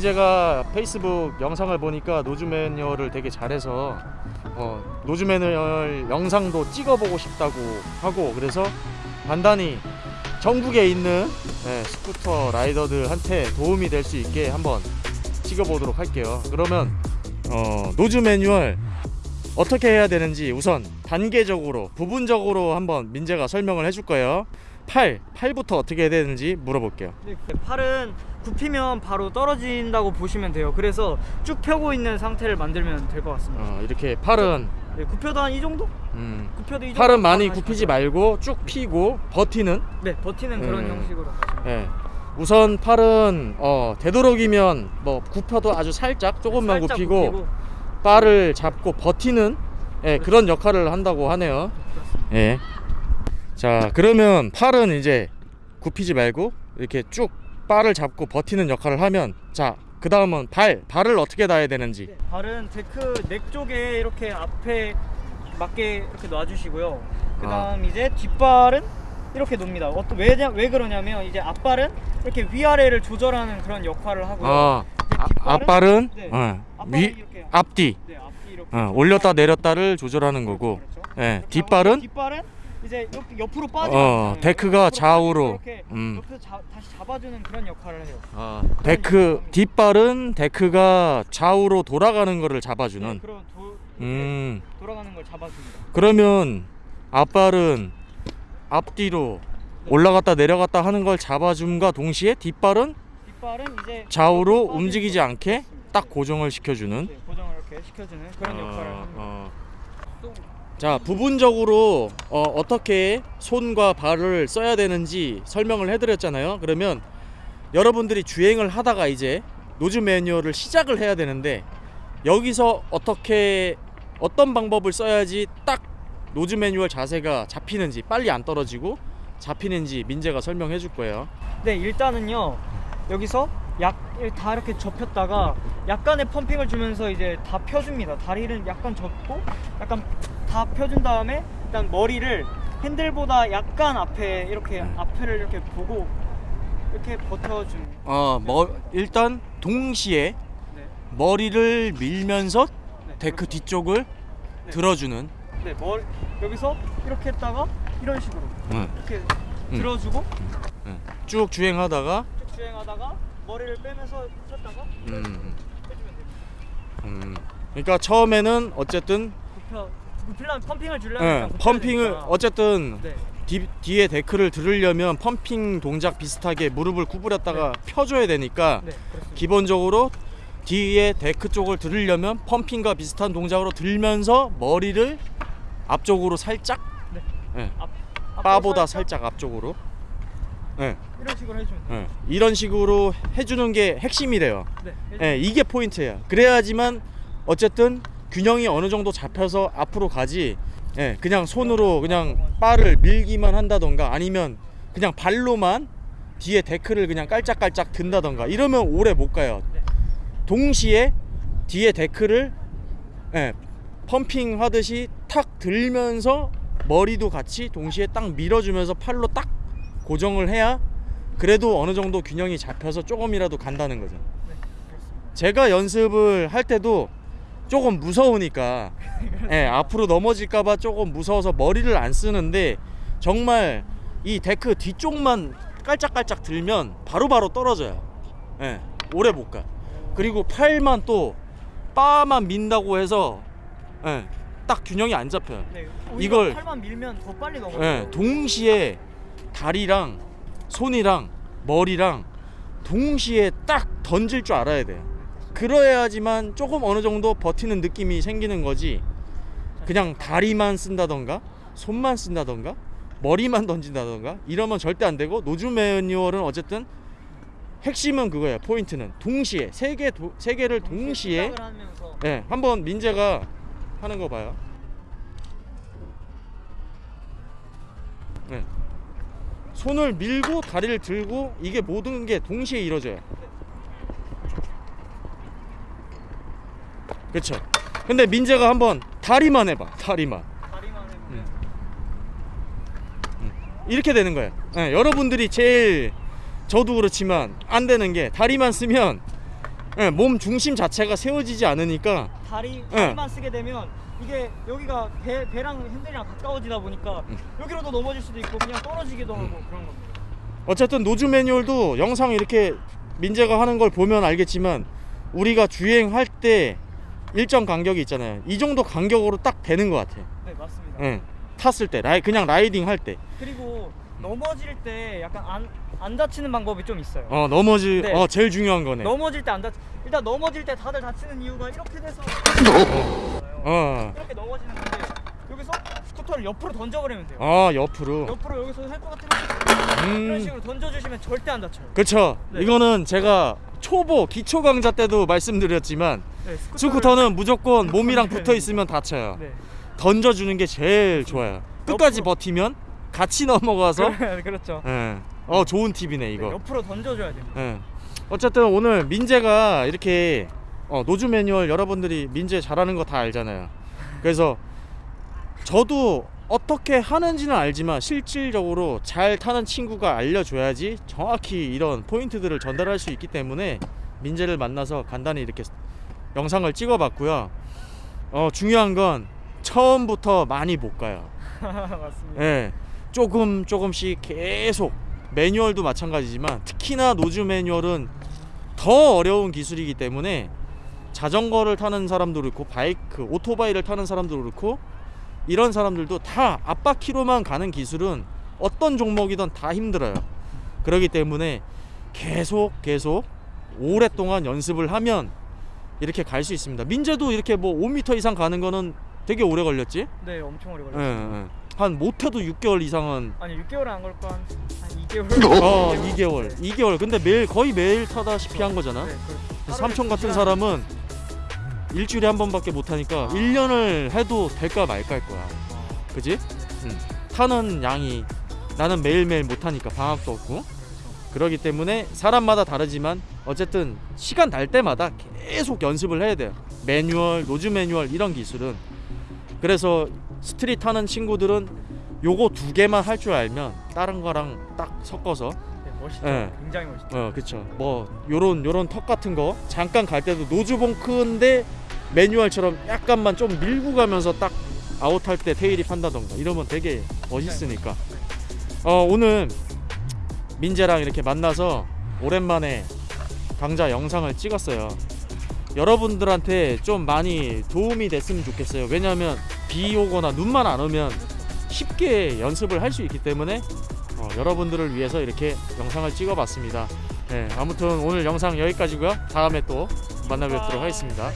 민재가 페이스북 영상을 보니까 nose manual을 되게 잘해서 어, nose manual 영상도 찍어보고 싶다고 하고 그래서 간단히 전국에 있는 네, 스쿠터 라이더들한테 도움이 될 수 있게 한번 찍어보도록 할게요. 그러면 어, nose manual 어떻게 해야 되는지 우선 단계적으로 부분적으로 한번 민재가 설명을 해줄 거예요. 팔, 팔부터 어떻게 해야 되는지 물어볼게요. 네, 팔은 굽히면 바로 떨어진다고 보시면 돼요. 그래서 쭉 펴고 있는 상태를 만들면 될 것 같습니다. 어, 이렇게 팔은 네, 굽혀도 한 이 정도? 음, 굽혀도 이 정도. 팔은 많이 바로 굽히지 말고 쭉 피고 버티는. 네, 버티는 그런 음. 형식으로. 예. 우선 팔은 어, 되도록이면 뭐 굽혀도 아주 살짝 조금만 살짝 굽히고 바를 잡고 버티는 예, 그런 역할을 한다고 하네요. 예. 자, 그러면 팔은 이제 굽히지 말고 이렇게 쭉 바를 잡고 버티는 역할을 하면 자, 그 다음은 발, 발을 어떻게 놔야 되는지. 네, 발은 deck neck 쪽에 이렇게 앞에 맞게 이렇게 놔주시고요. 그 다음 이제 뒷발은 이렇게 놓습니다. 어떤 왜냐 왜 그러냐면 이제 앞발은 이렇게 위아래를 조절하는 그런 역할을 하고요. 어, 아, 뒷발은- 앞발은 네. 어, 위, 이렇게 앞뒤, 네, 앞뒤 이렇게 어, 올렸다 내렸다를 조절하는 거고. 그렇죠. 예, 이렇게 뒷발은 뒷발은 이제 옆, 옆으로 어, 않잖아요. deck가 옆으로 좌우로, 음. 옆에서 자, 다시 잡아주는 그런 역할을 해요. 어, deck 뒷발은 deck가 좌우로 돌아가는 거를 잡아주는. 네, 그런 도, 음. 돌아가는 걸 잡아줍니다. 그러면 앞발은 앞뒤로 올라갔다 내려갔다 하는 걸 잡아줌과 동시에 뒷발은 뒷발은 이제 좌우로 움직이지 걸 않게. 딱 고정을 시켜주는 네, 고정을 이렇게 시켜주는 그런 역할을 어, 합니다. 어. 자 부분적으로 어, 어떻게 손과 발을 써야 되는지 설명을 해드렸잖아요 그러면 여러분들이 주행을 하다가 이제 nose manual을 시작을 해야 되는데 여기서 어떻게 어떤 방법을 써야지 딱 nose manual 자세가 잡히는지 빨리 안 떨어지고 잡히는지 민재가 설명해 줄 거예요 네, 일단은요. 여기서 약 다 이렇게 접혔다가 약간의 펌핑을 주면서 이제 다 펴줍니다. 다리를 약간 접고 약간 다 펴준 다음에 일단 머리를 핸들보다 약간 앞에 이렇게 음. 앞을 이렇게 보고 이렇게 버텨주는. 어, 뭐 일단 동시에 네, 머리를 밀면서 네, 데크 그렇죠. 뒤쪽을 네. 들어주는 네, 머리 여기서 이렇게 했다가 이런 식으로 응. 이렇게 음. 들어주고 쭉 주행하다가 쭉 주행하다가 머리를 빼면서 폈다가 음, 됩니다. 음. 그러니까 처음에는 어쨌든 굽혀 굽히려면 pumping을 주려면 굽혀야 pumping을 되니까. 어쨌든 네. 뒤, 뒤에 deck를 들으려면 pumping 동작 비슷하게 무릎을 구부렸다가 펴줘야 되니까 네. 기본적으로 뒤에 deck 쪽을 들으려면 pumping과 비슷한 동작으로 들면서 머리를 앞쪽으로 살짝 네. 예, 앞, 바보다 살짝 앞쪽으로 예, 이런 식으로 해주면 돼요. 예. 이런 식으로 해주는 게 핵심이래요 네. 예, 이게 포인트예요. 그래야지만 어쨌든 균형이 어느 정도 잡혀서 앞으로 가지. 예, 그냥 손으로 그냥 바를 밀기만 한다던가 아니면 그냥 발로만 뒤에 데크를 그냥 깔짝깔짝 든다던가 이러면 오래 못 가요. 네. 동시에 뒤에 데크를 예, 펌핑 하듯이 탁 들면서 머리도 같이 동시에 딱 밀어주면서 팔로 딱 고정을 해야 그래도 어느 정도 균형이 잡혀서 조금이라도 간다는 거죠. 제가 연습을 할 때도 조금 무서우니까 예, 앞으로 넘어질까봐 조금 무서워서 머리를 안 쓰는데 정말 이 데크 뒤쪽만 깔짝깔짝 들면 바로바로 떨어져요. 예, 오래 못 가. 그리고 팔만 또 팔만 민다고 해서 예, 딱 균형이 안 잡혀요. 네. 이걸- 팔만 밀면 더 빨리 넘어요. 예, 동시에 다리랑 손이랑 머리랑 동시에 딱 던질 줄 알아야 돼요. 그래야지만 조금 어느 정도 버티는 느낌이 생기는 거지. 그냥 다리만 쓴다던가 손만 쓴다던가 머리만 던진다던가 이러면 절대 안 되고 nose manual은 어쨌든 핵심은 그거예요. 포인트는 동시에 세 개 세 개를 동시에 예, 한번 민재가 하는 거 봐요. 네. 손을 밀고 다리를 들고 이게 모든 게 동시에 이루어져요. 그렇죠. 근데 민재가 한번 다리만 해봐. 다리만 다리만 해보면 이렇게 되는 거예요. 예, 여러분들이 제일 저도 그렇지만 안 되는 게 다리만 쓰면 예, 몸 중심 자체가 세워지지 않으니까 다리 예. 다리만 쓰게 되면 이게 여기가 배 배랑 핸들이랑 가까워지다 보니까 음. 여기로도 넘어질 수도 있고 그냥 떨어지기도 하고 그런 겁니다. 어쨌든 노즈 매뉴얼도 영상 이렇게 민재가 하는 걸 보면 알겠지만 우리가 주행할 때 일정 간격이 있잖아요. 이 정도 간격으로 딱 되는 것 같아. 네 맞습니다. 예. 탔을 때 라이 그냥 라이딩 할 때. 그리고 넘어질 때 약간 안, 안 다치는 방법이 좀 있어요. 어 넘어지 네. 어 제일 중요한 거네. 넘어질 때 안 다치. 일단 넘어질 때 다들 다치는 이유가 이렇게 돼서 어. 이렇게 넘어지는 건데 여기서 스쿠터를 옆으로 던져버리면 돼요. 아 옆으로. 옆으로 여기서 할 것 같으면 이런 음. 식으로 던져주시면 절대 안 다쳐요. 그쵸. 네. 이거는 제가 초보 기초 강좌 때도 말씀드렸지만 네, 스쿠터를- 스쿠터는 무조건 몸이랑 붙어 있으면 다쳐요. 네. 던져주는 게 제일 좋아요. 끝까지 옆으로. 버티면 같이 넘어가서. 그렇죠. 예. 어 좋은 팁이네 네, 이거. 옆으로 던져줘야 됩니다. 예. 어쨌든 오늘 민재가 이렇게 어, 노즈 매뉴얼 여러분들이 민재 잘하는 거 다 알잖아요. 그래서 저도 어떻게 하는지는 알지만 실질적으로 잘 타는 친구가 알려줘야지 정확히 이런 포인트들을 전달할 수 있기 때문에 민재를 만나서 간단히 이렇게 영상을 찍어봤고요. 어, 중요한 건 처음부터 많이 못 가요. 맞습니다. 예, 조금 조금씩 계속 manual도 마찬가지지만 특히나 nose manual은 더 어려운 기술이기 때문에 자전거를 타는 사람도 그렇고 바이크, 오토바이를 타는 사람도 그렇고 이런 사람들도 다 앞바퀴로만 가는 기술은 어떤 종목이든 다 힘들어요. 그렇기 때문에 계속 계속 오랫동안 연습을 하면 이렇게 갈 수 있습니다. 민재도 이렇게 뭐 5m 이상 가는 거는 되게 오래 걸렸지? 네, 엄청 오래 예, 걸렸어요. 예. 한 못해도 6개월 이상은 아니 6개월 안 걸고 한, 한 2개월. 어 2개월 2개월 근데 매일 거의 매일 타다시피 한 거잖아 네, 그렇죠. 삼촌 같은 두 사람은 일주일에 한 번밖에 못 하니까 1년을 해도 될까 말까일 거야 시간. 그지? 응. 타는 양이 나는 매일매일 못 하니까 방학도 없고. 그러기 때문에 사람마다 다르지만 어쨌든 시간 날 때마다 계속 연습을 해야 돼요 manual nose manual 이런 기술은 그래서 street 타는 친구들은 요거 두 개만 할 줄 알면 다른 거랑 딱 섞어서 네, 멋있죠. 예. 굉장히 멋있죠. 어 그쵸 뭐 요런 요런 턱 같은 거 잠깐 갈 때도 nose bonk인데 manual처럼 약간만 좀 밀고 가면서 딱 아웃할 때 테일이 판다던가 이러면 되게 멋있으니까 어 오늘 민재랑 이렇게 만나서 오랜만에 강좌 영상을 찍었어요 여러분들한테 좀 많이 도움이 됐으면 좋겠어요 왜냐하면 비 오거나 눈만 안 오면 쉽게 연습을 할 수 있기 때문에 어, 여러분들을 위해서 이렇게 영상을 찍어봤습니다. 네, 아무튼 오늘 영상 여기까지고요. 다음에 또 만나 뵙도록 하겠습니다.